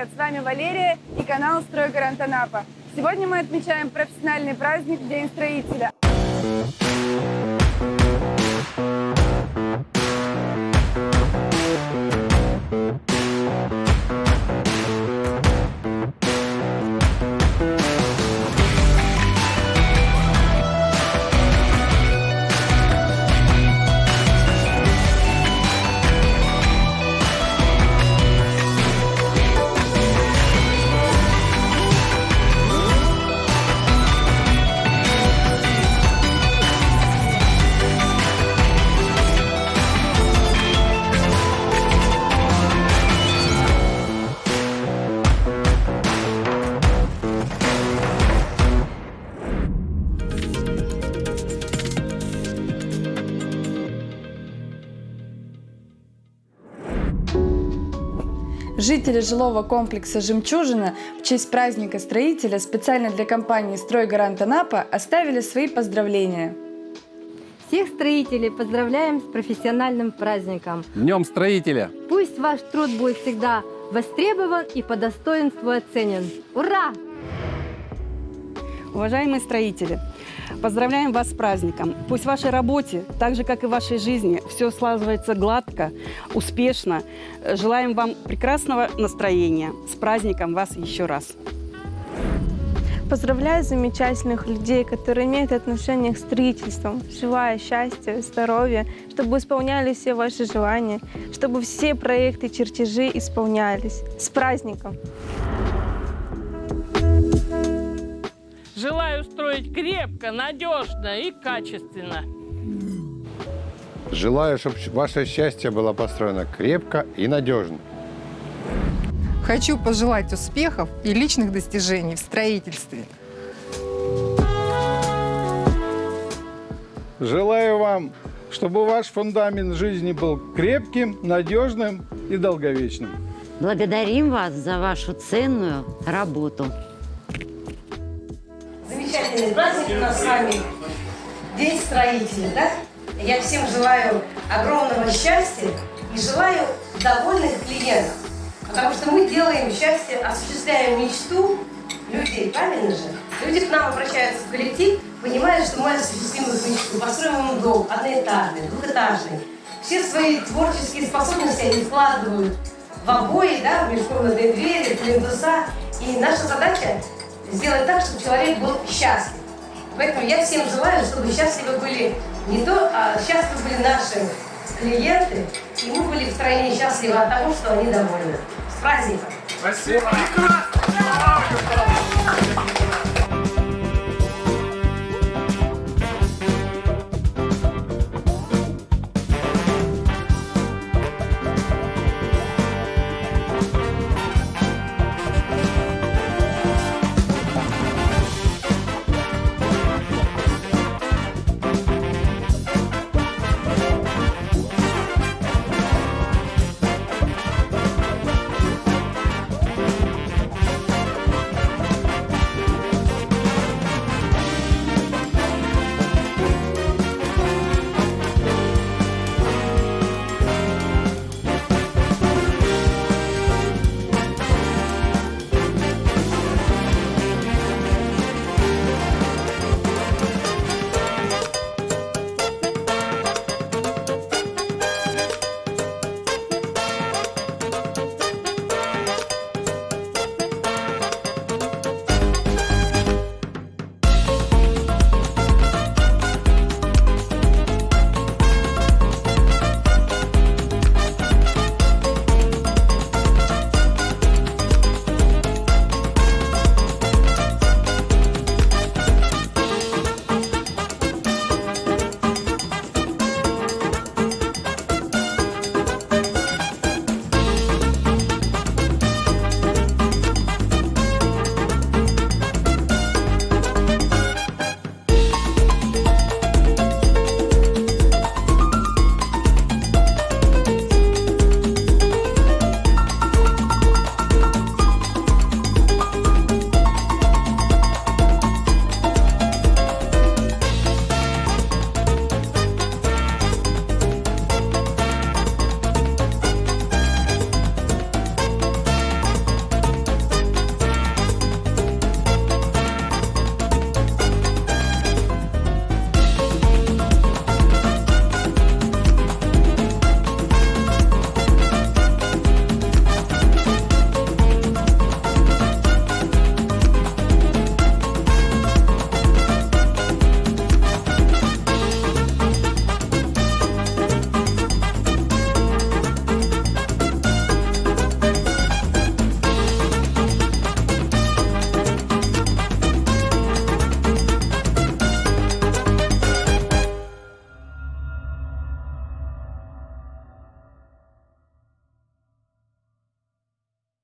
привет! С вами Валерия и канал «Стройгарант Анапа». Сегодня мы отмечаем профессиональный праздник День строителя. Жители жилого комплекса «Жемчужина» в честь праздника строителя специально для компании «Стройгарант Анапа» оставили свои поздравления. Всех строителей поздравляем с профессиональным праздником. Днем строителя! Пусть ваш труд будет всегда востребован и по достоинству оценен. Ура! Уважаемые строители, поздравляем вас с праздником. Пусть в вашей работе, так же, как и в вашей жизни, все складывается гладко, успешно. Желаем вам прекрасного настроения. С праздником вас еще раз. Поздравляю замечательных людей, которые имеют отношение к строительству. Желаю счастья, здоровья, чтобы исполнялись все ваши желания, чтобы все проекты, чертежи исполнялись. С праздником! Желаю строить крепко, надежно и качественно. Желаю, чтобы ваше счастье было построено крепко и надежно. Хочу пожелать успехов и личных достижений в строительстве. Желаю вам, чтобы ваш фундамент жизни был крепким, надежным и долговечным. Благодарим вас за вашу ценную работу. Замечательный праздник у нас с вами. День строителя, да? Я всем желаю огромного счастья и желаю довольных клиентов. Потому что мы делаем счастье, осуществляем мечту людей, правильно же? Люди к нам обращаются в коллектив, понимая, что мы осуществим их мечту, построим им дом, одноэтажный, двухэтажный. Все свои творческие способности они вкладывают в обои, да, в межкомнатные двери, в плинтуса. И наша задача сделать так, чтобы человек был счастлив. Поэтому я всем желаю, чтобы счастливы были не то, а счастливы были наши клиенты, и мы были втройне счастливы от того, что они довольны. С праздником! Спасибо!